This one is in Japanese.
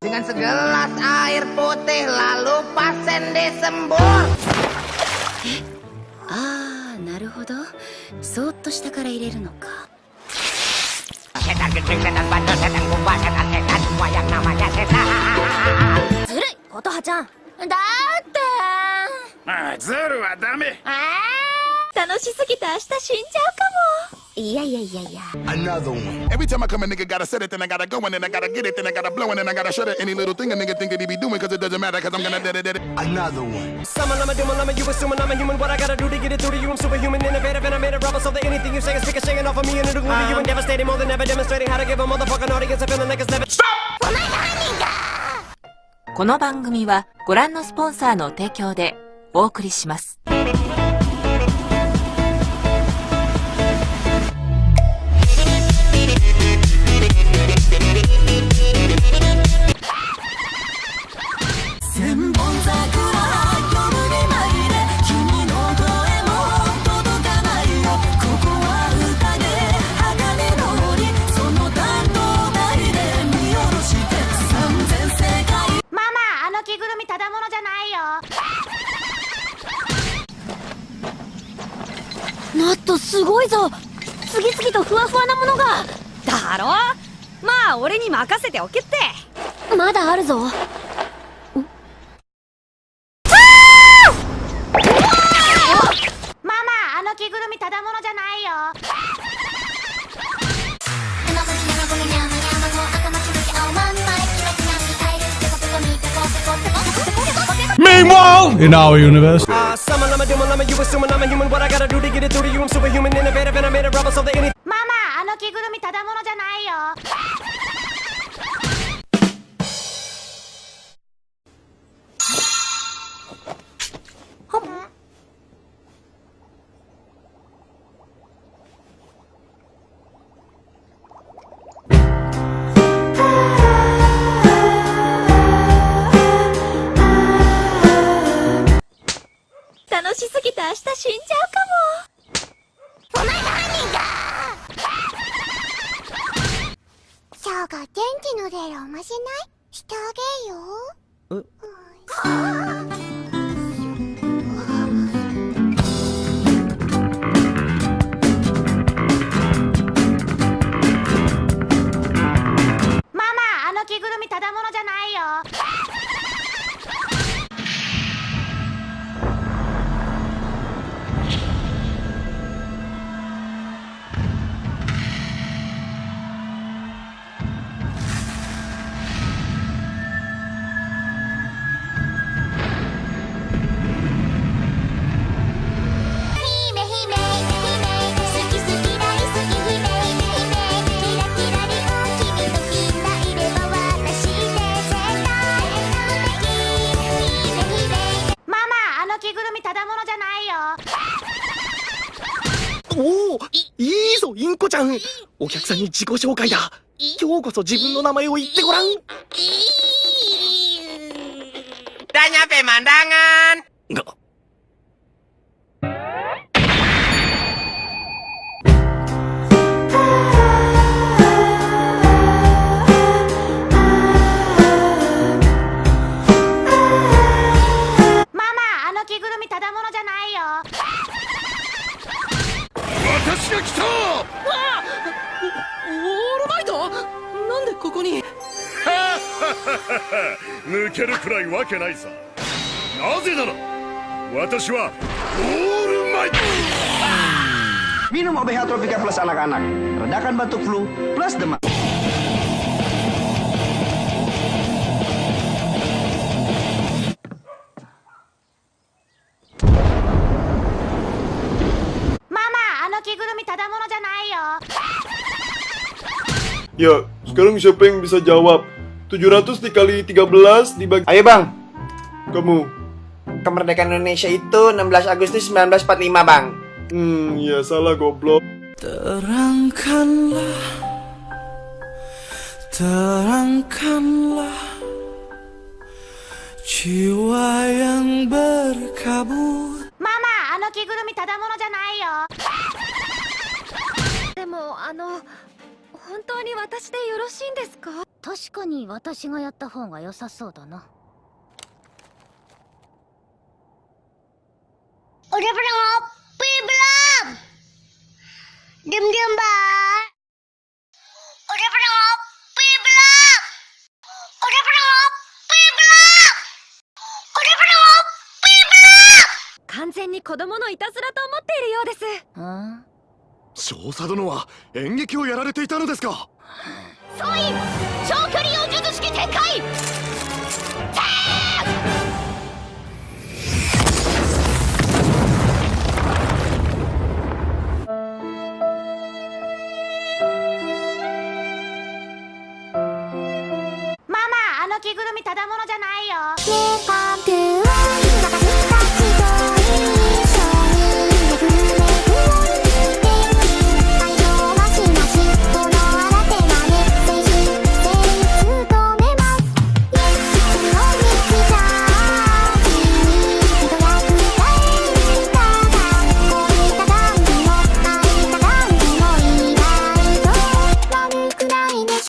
Dengan segelas air putih lalu pasien disembur ああなるほどそーっと下から入れるのか Setan gede, setan bandel, setan kumbang, setan setan Semua yang namanya setan ずるい琴葉ちゃんだってあズルはダメ楽しすぎて明日死んじゃうかもいやいやいやいや Another one. Every time I come, a nigga gotta set it, then I gotta go, and then I gotta get it, then I gotta blow, and then I gotta shut it. Any little thing a nigga think that he be doing, cause it doesn't matter, cause I'm gonna it, dead it. Another one. Summon, I'm a doom, I'm a you assuming I'm a human. What I gotta do to get it through to you? I'm superhuman, innovative, and I made a rubber so that anything you say is speaking, shaking off of me and it'll glue to you and devastating more than ever, demonstrating how to give a motherfucking audience a feeling like it's never. Stop! この番組はご覧のスポンサーの提供でお送りします。っとすごいぞ。次々とふわふわなものが。だろ？まあ俺に任せておけって。まだあるぞ。Meanwhile, in our universe. Uh, summon, I'm a doom, I'm a you assuming I'm a human. What I gotta do to get it through to you? I'm superhuman, innovative, and I made a rubber so that anything. ママあの着ぐるみただものじゃないよ 死んじゃうかショーが元気の出るおまじない？してあげよマおおいいぞインコちゃん。お客さんに自己紹介だ。今日こそ自分の名前を言ってごらん。Udah nyampe 私が来たオールマイトなんでここに抜けるくらいわけないさなぜなら私はオールマイト Minum OBH Tropika Plus anak-anak. Redakan batuk flu plus demam. Ya, sekarang siapa yang bisa jawab? 700 dikali 13 dibagi Ayo bang. Kamu. Kemerdekaan Indonesia itu 16 Agustus 1945 bang. Hmm, ya salah goblok. Terangkanlah. Terangkanlah. Jiwa yang berkabut. Mama, ano kigurumi tadamono janai yo. Demo, ano 本当に私でよろしいんですか？確かに私がやった方が良さそうだな。俺プロもピーブラ完全に子供のいたずらと思っているようです。少佐殿は演劇をやられていたのですか？総員長距離を術式展開